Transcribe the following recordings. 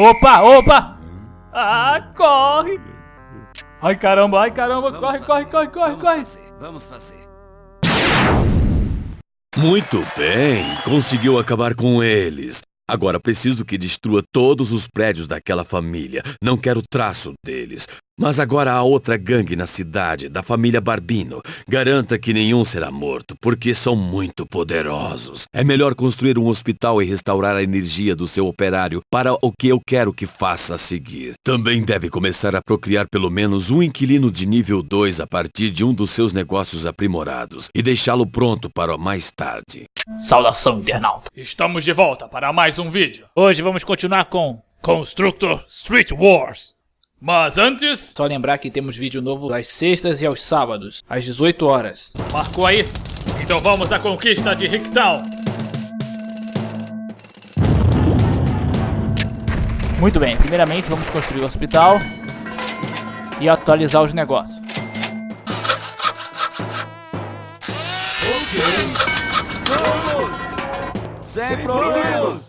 Opa, opa! Ah, corre! Ai caramba, ai caramba, Vamos corre, fazer, corre, corre, corre, vamos corre! Fazer, vamos fazer. Muito bem, conseguiu acabar com eles. Agora preciso que destrua todos os prédios daquela família. Não quero traço deles. Mas agora há outra gangue na cidade, da família Barbino. Garanta que nenhum será morto, porque são muito poderosos. É melhor construir um hospital e restaurar a energia do seu operário para o que eu quero que faça a seguir. Também deve começar a procriar pelo menos um inquilino de nível 2 a partir de um dos seus negócios aprimorados e deixá-lo pronto para mais tarde. Saudação, internauta! Estamos de volta para mais um vídeo. Hoje vamos continuar com Constructor Street Wars. Mas antes, só lembrar que temos vídeo novo às sextas e aos sábados, às 18 horas. Marcou aí? Então vamos à conquista de Ricktown. Muito bem, primeiramente vamos construir o hospital e atualizar os negócios. Sem problemas.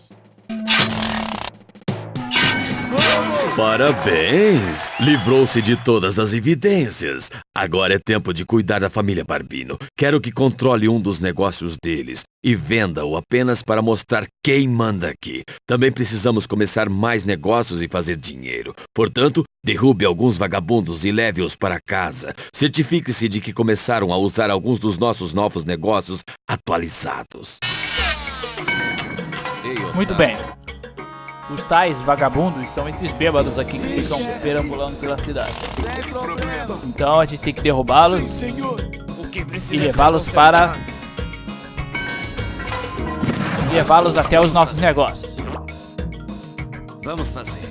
Parabéns! Livrou-se de todas as evidências. Agora é tempo de cuidar da família Barbino. Quero que controle um dos negócios deles e venda-o apenas para mostrar quem manda aqui. Também precisamos começar mais negócios e fazer dinheiro. Portanto, derrube alguns vagabundos e leve-os para casa. Certifique-se de que começaram a usar alguns dos nossos novos negócios atualizados. Muito bem. Os tais vagabundos são esses bêbados aqui que ficam perambulando pela cidade. Então a gente tem que derrubá-los e levá-los para... levá-los até os nossos negócios. Vamos fazer.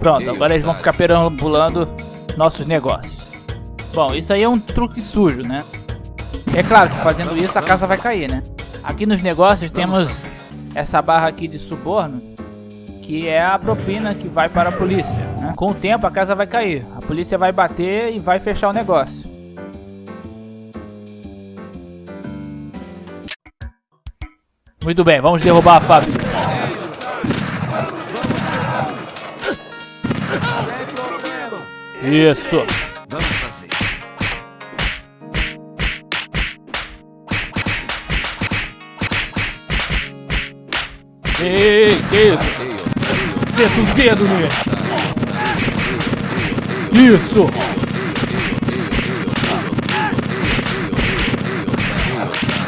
Pronto, agora eles vão ficar perambulando nossos negócios. Bom, isso aí é um truque sujo, né? É claro que fazendo isso a casa vai cair, né? Aqui nos negócios temos essa barra aqui de suborno, que é a propina que vai para a polícia. né? Com o tempo a casa vai cair, a polícia vai bater e vai fechar o negócio. Muito bem, vamos derrubar a fábrica. Isso. Vamos fazer. Ei, que isso? O dedo nele. Isso.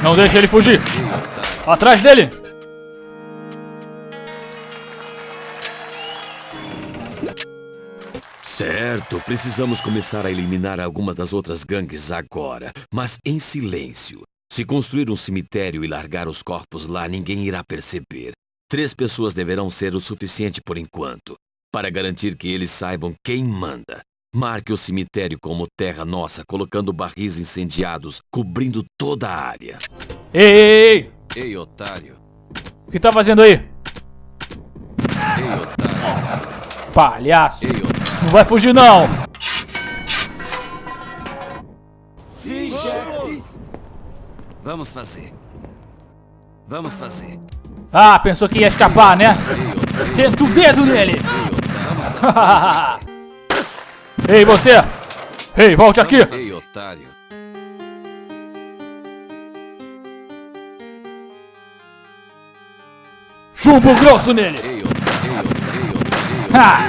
Não deixa ele fugir. Atrás dele. Certo, precisamos começar a eliminar algumas das outras gangues agora, mas em silêncio. Se construir um cemitério e largar os corpos lá, ninguém irá perceber. Três pessoas deverão ser o suficiente por enquanto, para garantir que eles saibam quem manda. Marque o cemitério como terra nossa, colocando barris incendiados, cobrindo toda a área. Ei, ei, ei. Ei, otário. O que tá fazendo aí? Ei, otário. Palhaço. Ei, otário. Não vai fugir não. Sim, chefe. Vamos fazer. Vamos fazer. Ah, pensou que ia escapar, né? Senta o dedo nele. Ei, você. Ei, volte aqui. Ei, otário. Chumbo grosso nele. Ha!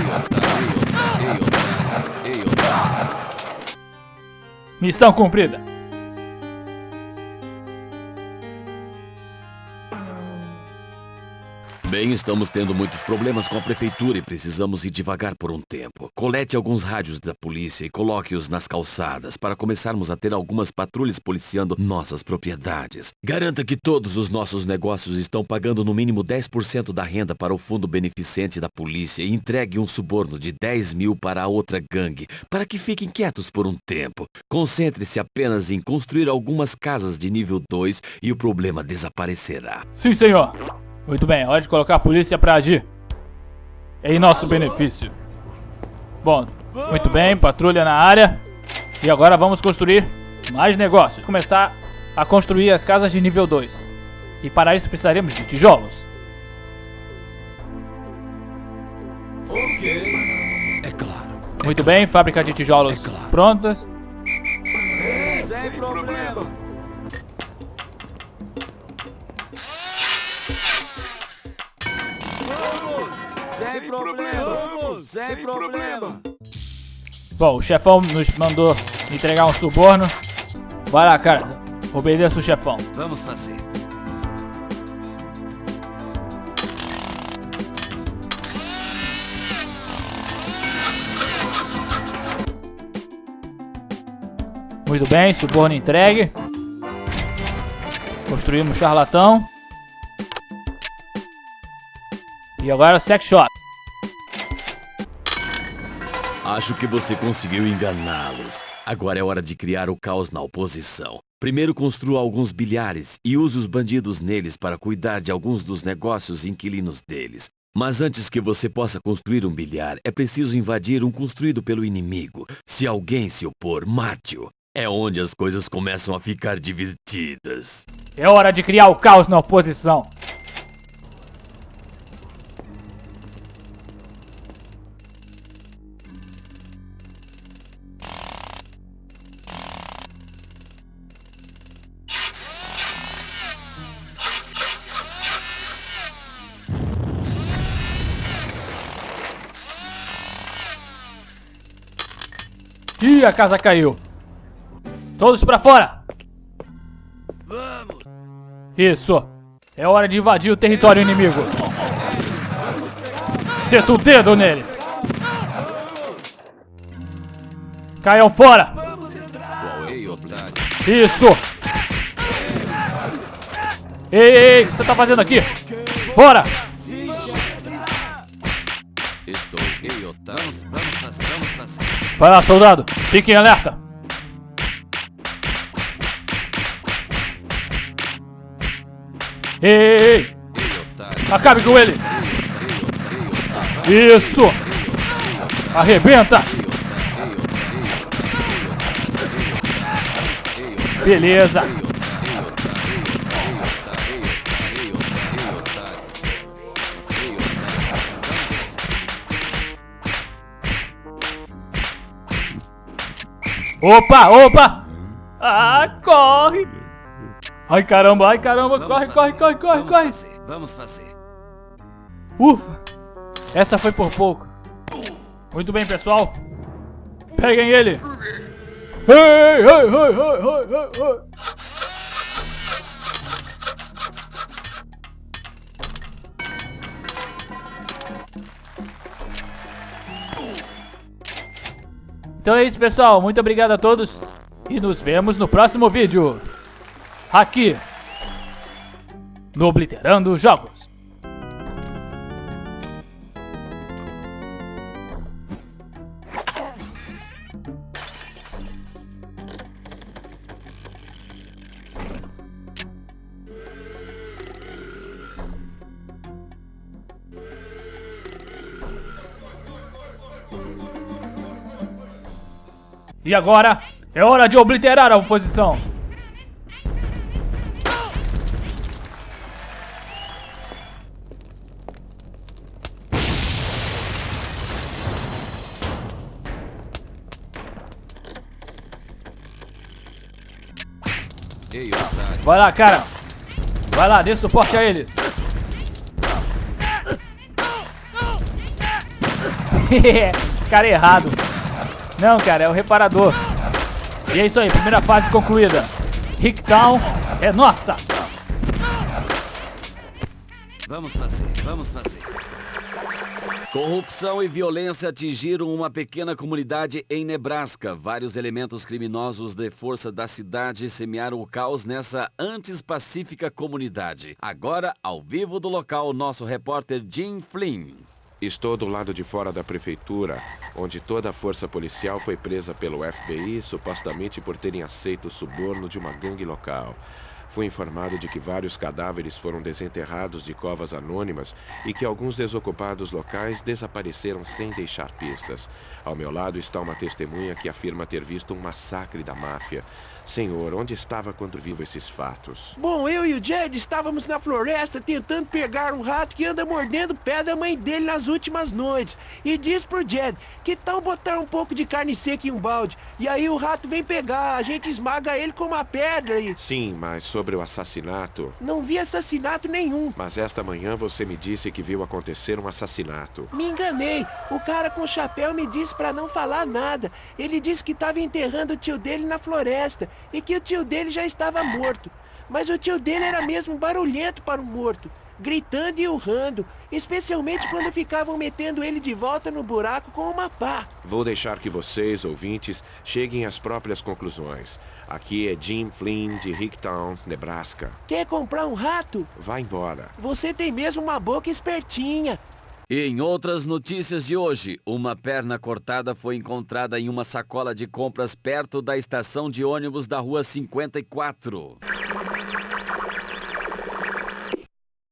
Missão cumprida. Bem, estamos tendo muitos problemas com a prefeitura e precisamos ir devagar por um tempo. Colete alguns rádios da polícia e coloque-os nas calçadas para começarmos a ter algumas patrulhas policiando nossas propriedades. Garanta que todos os nossos negócios estão pagando no mínimo 10% da renda para o fundo beneficente da polícia e entregue um suborno de 10 mil para a outra gangue, para que fiquem quietos por um tempo. Concentre-se apenas em construir algumas casas de nível 2 e o problema desaparecerá. Sim, senhor. Muito bem, hora de colocar a polícia pra agir. Em nosso benefício. Bom, muito bem, patrulha na área. E agora vamos construir mais negócios. Começar a construir as casas de nível 2. E para isso precisaremos de tijolos. É claro. Muito bem, fábrica de tijolos É claro. prontas. Sem problema. Sem problema. Sem problema. Bom, o chefão nos mandou entregar um suborno. Vai lá, cara. Obedeça o chefão. Vamos fazer. Muito bem, suborno entregue. Construímos charlatão. E agora o sex shop. Acho que você conseguiu enganá-los. Agora é hora de criar o caos na oposição. Primeiro construa alguns bilhares e use os bandidos neles para cuidar de alguns dos negócios inquilinos deles. Mas antes que você possa construir um bilhar, é preciso invadir um construído pelo inimigo. Se alguém se opor, mate-o. É onde as coisas começam a ficar divertidas. É hora de criar o caos na oposição. Ih, a casa caiu. Todos pra fora! Vamos. Isso! É hora de invadir o território inimigo! Seta o dedo neles! Caiam fora! Isso! Ei, ei, ei, o que você tá fazendo aqui? Fora! Estou. Vai lá, soldado! Fique em alerta! Ei, ei, ei! Acabe com ele! Isso! Arrebenta! Beleza! Opa, opa! Ah, corre! Ai caramba, ai caramba, Vamos corre, fazer. corre, corre, corre, Vamos corre! fazer. Vamos fazer. Ufa! Essa foi por pouco. Muito bem, pessoal. Peguem ele. Ei, ei, ei, ei, ei, ei, ei. Então é isso, pessoal. Muito obrigado a todos. E nos vemos no próximo vídeo. Aqui. No Obliterando Jogos. E agora é hora de obliterar a oposição. Vai lá, cara. Vai lá, dê suporte a eles. cara errado. Não, cara, é o reparador. E é isso aí, primeira fase concluída. Hicktown é nossa. Vamos fazer. Vamos fazer. Corrupção e violência atingiram uma pequena comunidade em Nebraska. Vários elementos criminosos de força da cidade semearam o caos nessa antes pacífica comunidade. Agora, ao vivo do local, nosso repórter Jim Flynn. Estou do lado de fora da prefeitura, onde toda a força policial foi presa pelo FBI, supostamente por terem aceito o suborno de uma gangue local. Fui informado de que vários cadáveres foram desenterrados de covas anônimas e que alguns desocupados locais desapareceram sem deixar pistas. Ao meu lado está uma testemunha que afirma ter visto um massacre da máfia. Senhor, onde estava quando viu esses fatos? Bom, eu e o Jed estávamos na floresta tentando pegar um rato que anda mordendo o pé da mãe dele nas últimas noites. E diz pro Jed, que tal botar um pouco de carne seca em um balde? E aí o rato vem pegar, a gente esmaga ele com uma pedra e... Sim, mas sobre o assassinato... Não vi assassinato nenhum. Mas esta manhã você me disse que viu acontecer um assassinato. Me enganei. O cara com o chapéu me disse pra não falar nada. Ele disse que estava enterrando o tio dele na floresta e que o tio dele já estava morto. Mas o tio dele era mesmo barulhento para um morto, gritando e urrando, especialmente quando ficavam metendo ele de volta no buraco com uma pá. Vou deixar que vocês, ouvintes, cheguem às próprias conclusões. Aqui é Jim Flynn de Hicktown, Nebraska. Quer comprar um rato? Vá embora. Você tem mesmo uma boca espertinha. E em outras notícias de hoje, uma perna cortada foi encontrada em uma sacola de compras perto da estação de ônibus da Rua 54.